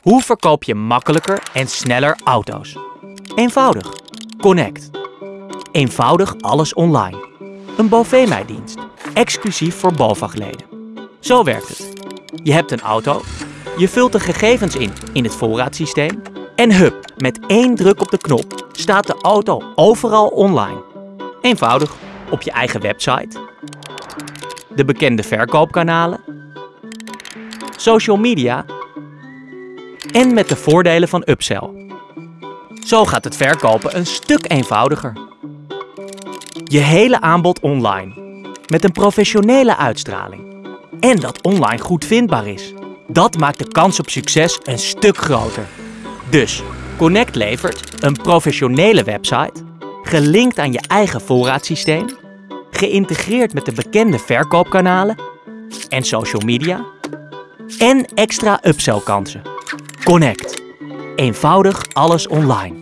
Hoe verkoop je makkelijker en sneller auto's? Eenvoudig. Connect. Eenvoudig alles online. Een Bovee-dienst, exclusief voor BOVAG-leden. Zo werkt het. Je hebt een auto, je vult de gegevens in in het voorraadsysteem en hup, met één druk op de knop staat de auto overal online. Eenvoudig, op je eigen website, de bekende verkoopkanalen, social media en met de voordelen van upsell. Zo gaat het verkopen een stuk eenvoudiger. Je hele aanbod online, met een professionele uitstraling. En dat online goed vindbaar is. Dat maakt de kans op succes een stuk groter. Dus, Connect levert een professionele website, gelinkt aan je eigen voorraadsysteem, geïntegreerd met de bekende verkoopkanalen en social media en extra upsell kansen. Connect. Eenvoudig alles online.